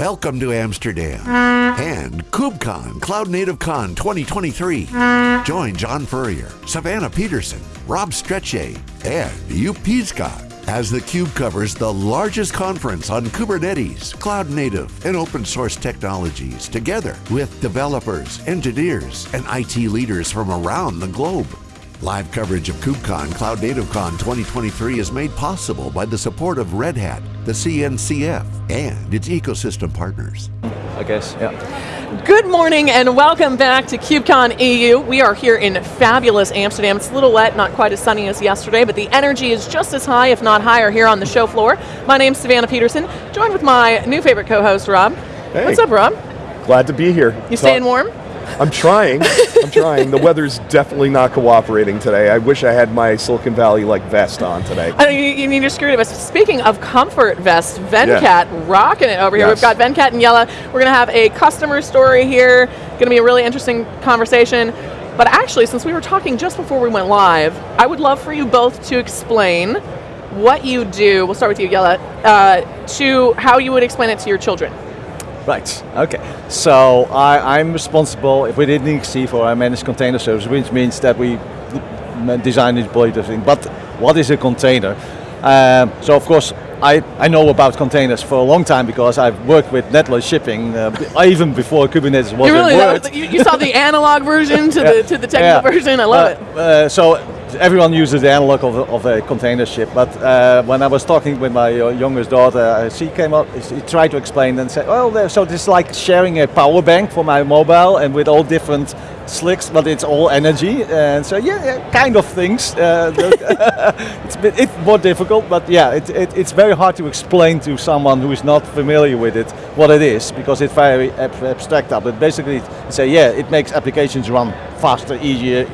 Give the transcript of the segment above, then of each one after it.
Welcome to Amsterdam and KubeCon Cloud Native Con 2023. Join John Furrier, Savannah Peterson, Rob Strechay, and Joep Piscaer as theCUBE covers the largest conference on Kubernetes, cloud native, and open source technologies together with developers, engineers, and IT leaders from around the globe. Live coverage of KubeCon Cloud Native Con 2023 is made possible by the support of Red Hat, the CNCF, and its ecosystem partners. I guess, yeah. Good morning and welcome back to KubeCon EU. We are here in fabulous Amsterdam. It's a little wet, not quite as sunny as yesterday, but the energy is just as high, if not higher, here on the show floor. My name's Savannah Peterson, joined with my new favorite co-host, Rob. Hey. What's up, Rob? Glad to be here. You staying warm? I'm trying, I'm trying. The weather's definitely not cooperating today. I wish I had my Silicon Valley like vest on today. I mean, you, you need screw of us. Speaking of comfort vest, Venkat Yeah. rocking it over here. Yes. We've got Venkat and Yella. We're going to have a customer story here. Going to be a really interesting conversation. But actually, since we were talking just before we went live, I would love for you both to explain what you do, we'll start with you, Yella, uh, to how you would explain it to your children. Right, okay. So I, I'm responsible If we didn't DXC for our managed container service, which means that we design and deploy thing. But what is a container? Um, so of course, I, I know about containers for a long time because I've worked with Nedlloyd shipping uh, even before Kubernetes was you really, a word. you, you saw the analog version to, the, to the technical Yeah. version, I love Uh, it. uh, so everyone uses the analog of, a- of a container ship, but uh, when I was talking with my uh, youngest daughter, uh, she came up, she tried to explain and said, well, so this is like sharing a power bank for my mobile and with all different slicks, but it's all energy. And so yeah, yeah kind of things. Uh, it's, bit, it's more difficult, but yeah, it, it, it's very hard to explain to someone who is not familiar with it what it is, because it's very ab- abstract. But basically, say, yeah, it makes applications run faster, easier,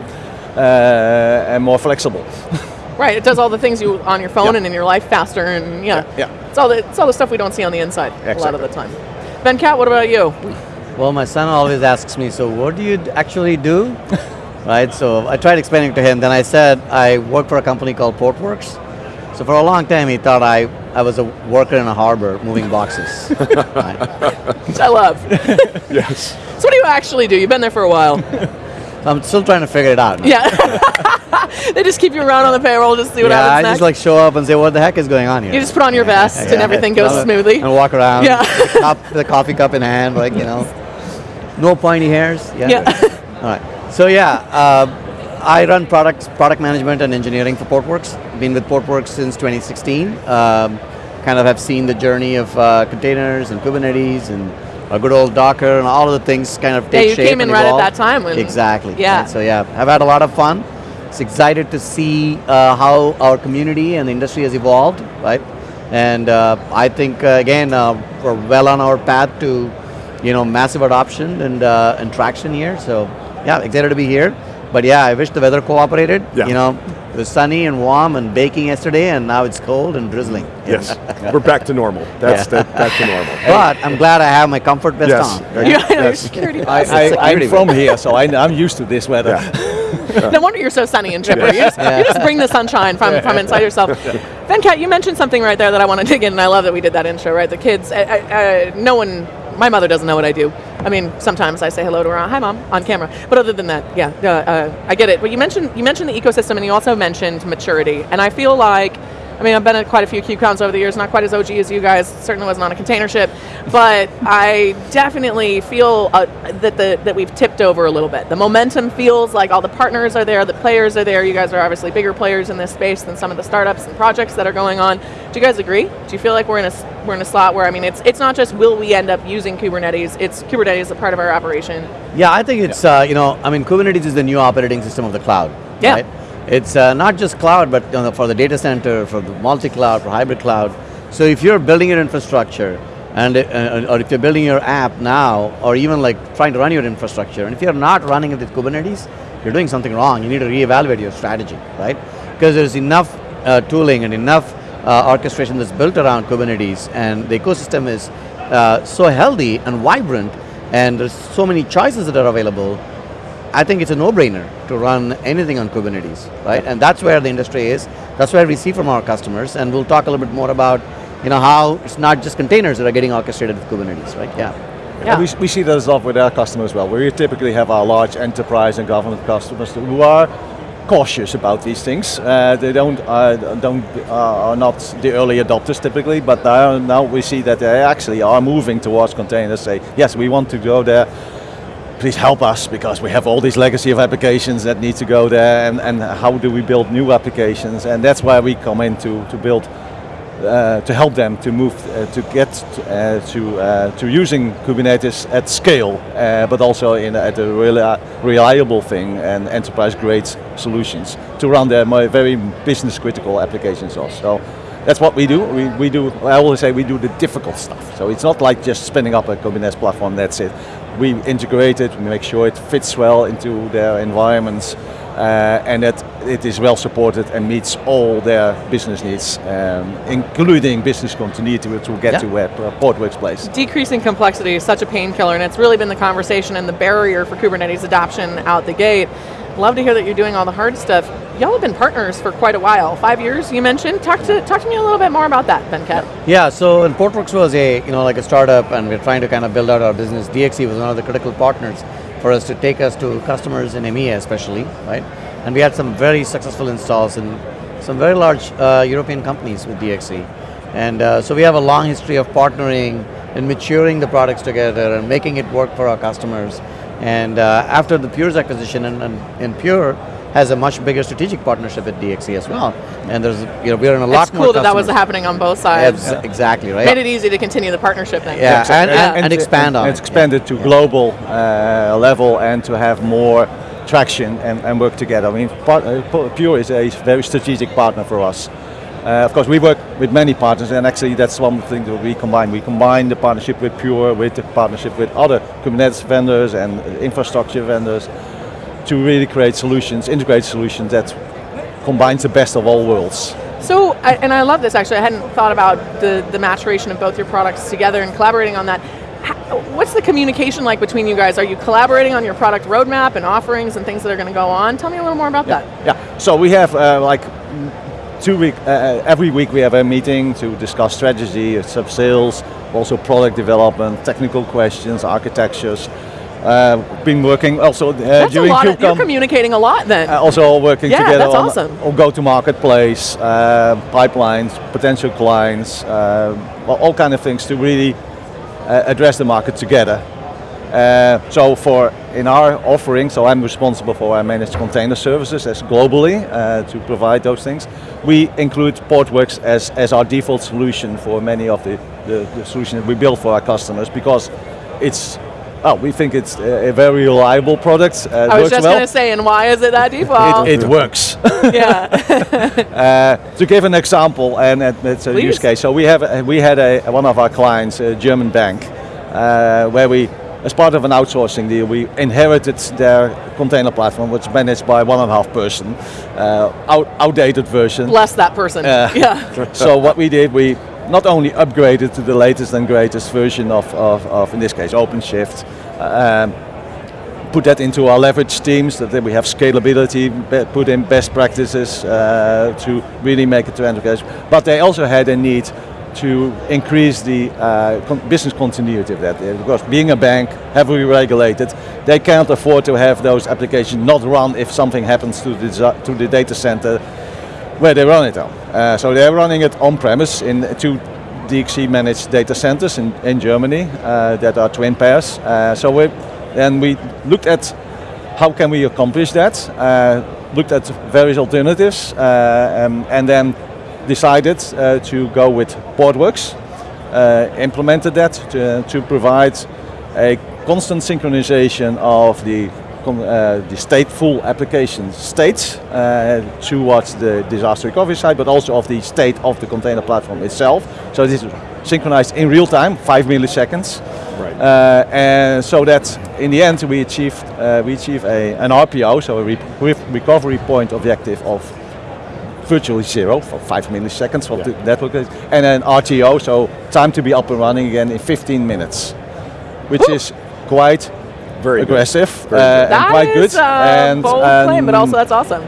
Uh, and more flexible. Right, it does all the things you on your phone Yeah. and in your life faster, and yeah, Yeah, It's all the it's all the stuff we don't see on the inside a lot of the time. Ben Venkat, what about you? Well, my son always asks me, so what do you actually do? right, so I tried explaining to him, then I said I work for a company called Portworx. So for a long time he thought I, I was a worker in a harbor moving boxes. right. Which I love. Yes. so what do you actually do? You've been there for a while. I'm still trying to figure it out. yeah. they just keep you around on the payroll just to see what Yeah, I just like show up and say, what the heck is going on here? you just put on your vest and everything goes smoothly. And walk around, Yeah. the cop- the coffee cup in hand, like, you know. No pointy hairs. Yeah. Yeah. All right. So yeah, uh, I run products, product management and engineering for Portworx. Been with Portworx since 2016. Um, kind of have seen the journey of uh, containers and Kubernetes and a good old Docker and all of the things kind of take shape Yeah, you shape came in right at that time exactly. Yeah. So yeah, I've had a lot of fun. It's excited to see uh, how our community and the industry has evolved, right? And uh, I think uh, again uh, we're well on our path to, you know, massive adoption and uh, and traction here. So yeah, excited to be here. But yeah, I wish the weather cooperated. Yeah. You know, it was sunny and warm and baking yesterday, and now it's cold and drizzling. Yes. We're back to normal. That's Yeah. that, back to normal. But I'm glad I have my comfort vest Yes. on. Yeah. Yeah, yes. Security I, I, security I'm from here, so I, I'm used to this weather. Yeah. no wonder you're so sunny and chipper. You, just, you just bring the sunshine from, from inside yourself. Venkat, you mentioned something right there that I want to dig in, and I love that we did that intro, right? The kids, I, I, I, no one, my mother doesn't know what I do. I mean, sometimes I say hello to her, hi mom, on camera. But other than that, yeah, uh, uh, I get it. But you mentioned, you mentioned the ecosystem, and you also mentioned maturity. And I feel like, I mean, I've been at quite a few KubeCons over the years, not quite as OG as you guys, certainly wasn't on a container ship, but I definitely feel uh, that the that we've tipped over a little bit. The momentum feels like all the partners are there, the players are there. You guys are obviously bigger players in this space than some of the startups and projects that are going on. Do you guys agree? Do you feel like we're in a we're in a slot where I mean, it's it's not just will we end up using Kubernetes? It's Kubernetes is a part of our operation. Yeah, I think it's, uh, you know, I mean, Kubernetes is the new operating system of the cloud. Yeah. Right? It's uh, not just cloud, but you know, for the data center, for the multi-cloud, for hybrid cloud. So if you're building your infrastructure, and uh, or if you're building your app now, or even like trying to run your infrastructure, and if you're not running it with Kubernetes, you're doing something wrong. You need to reevaluate your strategy, right? Because there's enough uh, tooling and enough uh, orchestration that's built around Kubernetes, and the ecosystem is uh, so healthy and vibrant, and there's so many choices that are available. I think it's a no-brainer to run anything on Kubernetes, right? And that's where the industry is. That's where we see from our customers, and we'll talk a little bit more about, you know, how it's not just containers that are getting orchestrated with Kubernetes, right? Yeah. Yeah. We, we see that as well with our customers as well. We typically have our large enterprise and government customers who are cautious about these things. Uh, they don't uh, don't uh, are not the early adopters typically, but now, now we see that they actually are moving towards containers. Say yes, we want to go there. Please help us because we have all these legacy of applications that need to go there, and, and how do we build new applications? And that's why we come in to, to build uh, to help them to move uh, to get uh, to uh, to using Kubernetes at scale, uh, but also in at a reli- reliable thing and enterprise grade solutions to run their very business critical applications also. That's what we do. We, we do. I always say we do the difficult stuff. So it's not like just spinning up a Kubernetes platform. That's it. We integrate it. We make sure it fits well into their environments uh, and that it is well supported and meets all their business needs, um, including business continuity to get Yeah. to where uh, Portworx plays. Decreasing complexity is such a painkiller, and it's really been the conversation and the barrier for Kubernetes adoption out the gate. Love to hear that you're doing all the hard stuff. Y'all have been partners for quite a while, five years. You mentioned. Talk to talk to me a little bit more about that, Venkat. Yeah, so Portworx was a you know like a startup, and we're trying to kind of build out our business. DXC was one of the critical partners for us to take us to customers in EMEA, especially, right? And we had some very successful installs in some very large uh, European companies with DXC, and uh, so we have a long history of partnering and maturing the products together and making it work for our customers. And uh, after the Pure's acquisition, and, and, and Pure has a much bigger strategic partnership with DXC as well. And there's you know we're in a lot It's more. cool that that was happening on both sides. Ex- Exactly, right? Made it easy to continue the partnership thing. Yeah, So- and, and, and expand on It's it. expanded to global uh, level and to have more traction and, and work together. I mean, part, uh, Pure is a very strategic partner for us. Uh, of course, we work with many partners, and actually that's one thing that we combine. We combine the partnership with Pure with the partnership with other Kubernetes vendors and infrastructure vendors to really create solutions, integrate solutions that combines the best of all worlds. So, I, and I love this actually. I hadn't thought about the, the maturation of both your products together and collaborating on that. What's the communication like between you guys? Are you collaborating on your product roadmap and offerings and things that are going to go on? Tell me a little more about that. Yeah. So we have uh, like two week uh, every week we have a meeting to discuss strategy, sub sales, also product development, technical questions, architectures. Uh, been working also uh, That's a during lot. Of, you're communicating a lot then. uh, also all working Yeah, together that's on, awesome. on go-to-market place, uh, pipelines, potential clients, uh, all kind of things to really uh, address the market together. Uh, so for in our offering, so I'm responsible for our managed container services as globally uh, to provide those things. We include Portworx as, as our default solution for many of the, the, the solutions we build for our customers because it's Oh, we think it's a, a very reliable product. Uh, I was just well. going to say, and why is it that default? It, it works. yeah. Uh, to give an example, and it's a Please. use case. So we have we had a one of our clients, a German bank, uh, where we, as part of an outsourcing deal, we inherited their container platform, which is managed by one and a half person, uh, out, outdated version. Bless that person. Uh, yeah. so what we did, we not only upgraded to the latest and greatest version of, of, of in this case, OpenShift, um, put that into our leverage teams, that we have scalability, put in best practices uh, to really make it to enterprise. But they also had a need to increase the uh, con- business continuity of that. Uh, Because being a bank, heavily regulated, they can't afford to have those applications not run if something happens to the, to the data center where they run it on. Uh, so they're running it on-premise in two DXC managed data centers in, in Germany uh, that are twin pairs. Uh, so we then we looked at how can we accomplish that, uh, looked at various alternatives, um, and then decided uh, to go with Portworx, uh, implemented that to, to provide a constant synchronization of the uh, the stateful application states uh, towards the disaster recovery side, but also of the state of the container platform itself. So this is synchronized in real time, five milliseconds. Right. Uh, and so that in the end we achieved uh, we achieve a, an RPO, so a re- recovery point objective of virtually zero for five milliseconds for Yeah. the network, and then RTO, so time to be up and running again in 15 minutes, which is quite Very good. aggressive Very uh, good. and That quite is good. a and bold um, claim, but also that's awesome.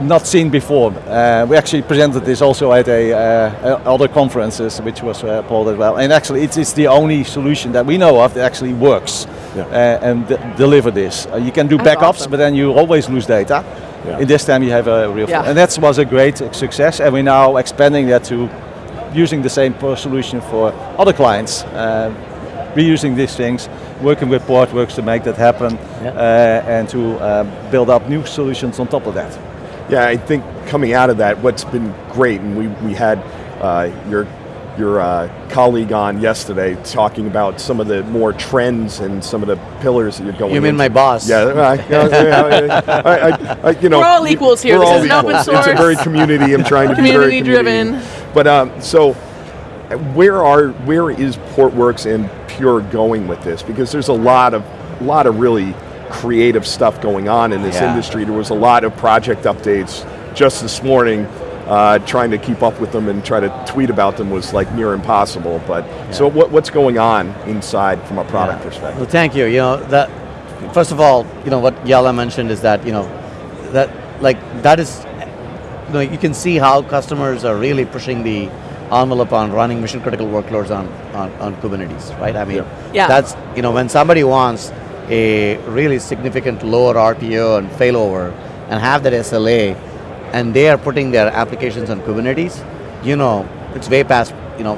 not seen before. Uh, we actually presented this also at a uh, other conferences, which was uh, Paul as well. And actually, it's, it's the only solution that we know of that actually works Yeah. uh, and d- deliver this. Uh, you can do That's backups, awesome. but then you always lose data. Yeah. In this time, you have a real, Yeah. and that was a great success. And we're now expanding that to using the same solution for other clients. Uh, reusing these things, working with Portworx to make that happen, Yeah. uh, and to uh, build up new solutions on top of that. Yeah, I think coming out of that, what's been great, and we, we had uh, your your uh, colleague on yesterday talking about some of the more trends and some of the pillars that you're going. You mean into. my boss? Yeah, I, yeah, I, I, I, you know, We're all equals here. We're This is an open equals. It's a very community. I'm trying to be very Community-driven. But um, so, where are where is Portworx and Pure going with this? Because there's a lot of a lot of really creative stuff going on in this Yeah. industry. There was a lot of project updates just this morning. Uh, trying to keep up with them and try to tweet about them was like near impossible. But so, what, what's going on inside from a product Yeah. perspective? Well, thank you. You know that. First of all, you know what Yella mentioned is that you know that like that is, you know, you can see how customers are really pushing the envelope on running mission critical workloads on, on, on Kubernetes, right? I mean, Yeah. that's you know when somebody wants a really significant lower RPO and failover and have that SLA, and they are putting their applications on Kubernetes, you know, it's way past, you know,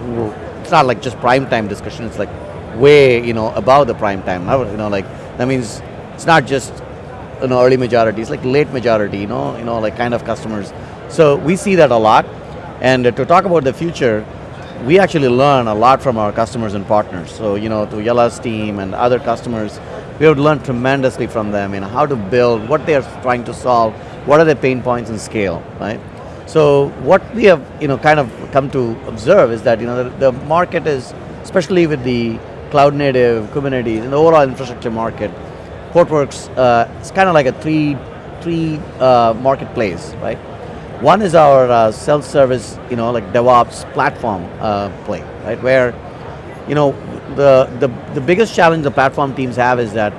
it's not like just prime time discussion, it's like way, you know, above the prime time. You know, like, that means it's not just, you know, early majority, it's like late majority, you know, you know, like kind of customers. So we see that a lot. And to talk about the future, we actually learn a lot from our customers and partners. So, you know, to Yella's team and other customers, we have learned tremendously from them, know, how to build, what they are trying to solve, what are their pain points and scale, right? So what we have, you know, kind of come to observe is that, you know, the, the market is, especially with the cloud native, Kubernetes, and the overall infrastructure market, Portworx uh, is kind of like a three, three uh, marketplace, right? One is our uh, self-service, you know, like DevOps platform uh, play, right? Where, you know, the, the the biggest challenge the platform teams have is that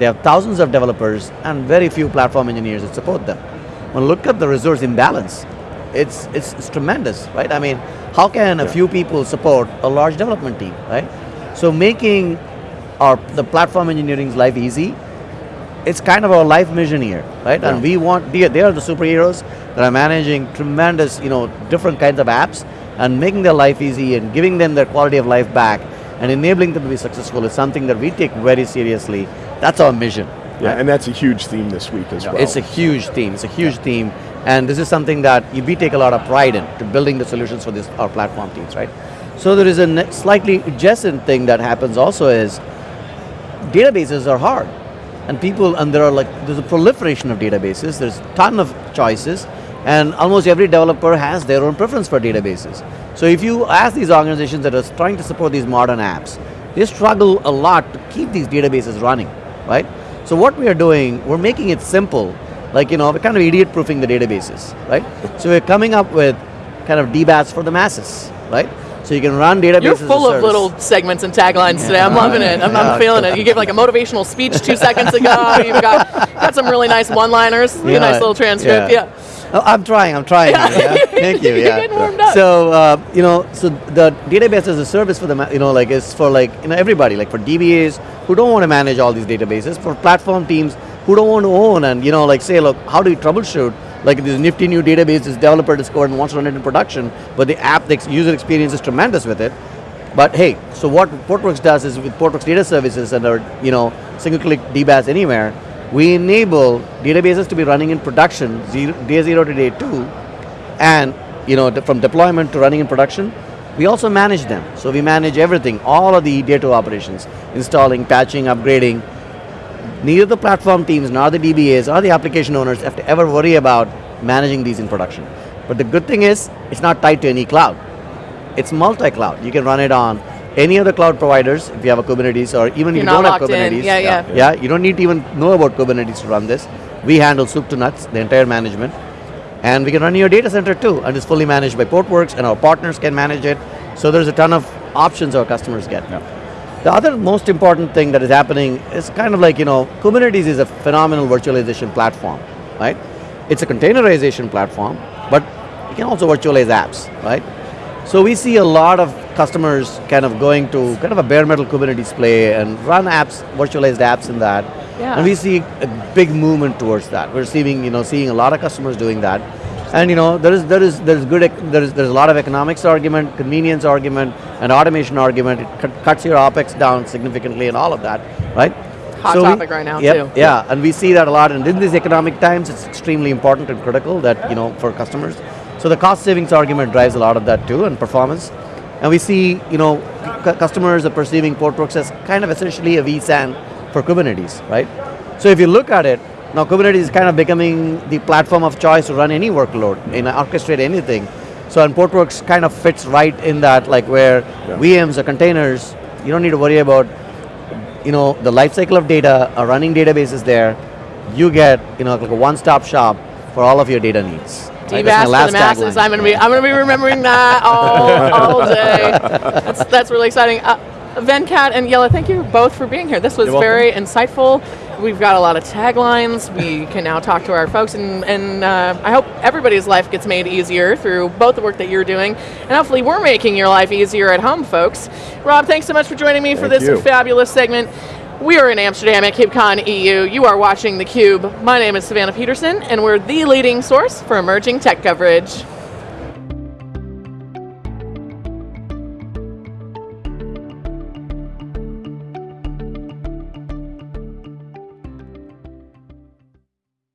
they have thousands of developers and very few platform engineers that support them. When you look at the resource imbalance, it's it's, it's tremendous, right? I mean, how can a few people support a large development team, right? So making our the platform engineering's life easy it's kind of our life mission here, right? And we want they, they are the superheroes that are managing tremendous, you know, different kinds of apps and making their life easy and giving them their quality of life back and enabling them to be successful is something that we take very seriously. That's our mission. Yeah, and that's a huge theme this week as well. It's a huge theme. It's a huge theme, and this is something that we take a lot of pride in to building the solutions for this our platform teams, right? So there is a slightly adjacent thing that happens also is databases are hard, and people and there are like there's a proliferation of databases. There's a ton of choices, and almost every developer has their own preference for databases. So if you ask these organizations that are trying to support these modern apps, they struggle a lot to keep these databases running, right? So what we are doing, we're making it simple, like you know, we're kind of idiot proofing the databases, right? So we're coming up with kind of DBaaS for the masses, right? So you can run databases. You're a full of little segments and taglines today. I'm loving it. I'm, Yeah. I'm feeling it. You gave like a motivational speech two seconds ago. You've got got some really nice one-liners. Yeah, nice little transcript. Yeah. Oh, I'm trying. I'm trying. Yeah. yeah. Thank you. You're getting warmed up. So uh, you know, so the database as a service for the you know like is for like you know everybody like for DBAs who don't want to manage all these databases, for platform teams who don't want to own and you know like say look how do we troubleshoot like this nifty new database this developer discovered and wants to run it in production, but the app the user experience is tremendous with it. But hey, so what Portworx does is with Portworx Data Services and our you know single click DBaaS anywhere, we enable databases to be running in production zero, day zero to day two, and you know from deployment to running in production. We also manage them. So we manage everything, all of the data operations, installing, patching, upgrading. Neither the platform teams nor the DBAs or the application owners have to ever worry about managing these in production. But the good thing is, it's not tied to any cloud it's multi-cloud. You can run it on any of the cloud providers if you have a Kubernetes or even if You're you don't have. Kubernetes. Yeah, yeah. Yeah, you don't need to even know about Kubernetes to run this. We handle soup to nuts, the entire management. And we can run your data center too, and it's fully managed by Portworx, and our partners can manage it. So there's a ton of options our customers get. The other most important thing that is happening is kind of like, you know, Kubernetes is a phenomenal virtualization platform, right? it's a containerization platform, but you can also virtualize apps, right? So we see a lot of customers kind of going to kind of a bare metal Kubernetes play and run apps, virtualized apps in that. Yeah. And we see a big movement towards that. We're seeing, you know, seeing a lot of customers doing that. And you know, there is there is there is good there is there's a lot of economics argument, convenience argument, and automation argument. It cut, cuts your opex down significantly, and all of that, right? Hot we- topic right now, yep, too. Yeah, and we see that a lot. And in these economic times, it's extremely important and critical that you know for customers. So the cost savings argument drives a lot of that too, and performance. And we see, you know, customers are perceiving Portworx as kind of essentially a vSAN for Kubernetes, right? So if you look at it, now Kubernetes is kind of becoming the platform of choice to run any workload, and orchestrate anything. So and Portworx kind of fits right in that, like where VMs or containers, you don't need to worry about, you know, the life cycle of data, a running databases there. You get, you know, like a one-stop shop for all of your data needs. right? That's my the masses. I'm gonna be I'm gonna be remembering that all, all day. That's that's really exciting. Uh, Venkat and Yella, thank you both for being here. This was very insightful. We've got a lot of taglines. We can now talk to our folks, and, and uh, I hope everybody's life gets made easier through both the work that you're doing, and hopefully we're making your life easier at home, folks. Rob, thanks so much for joining me for this you. fabulous segment. We are in Amsterdam at KubeCon EU. You are watching theCUBE. My name is Savannah Peterson, and we're the leading source for emerging tech coverage.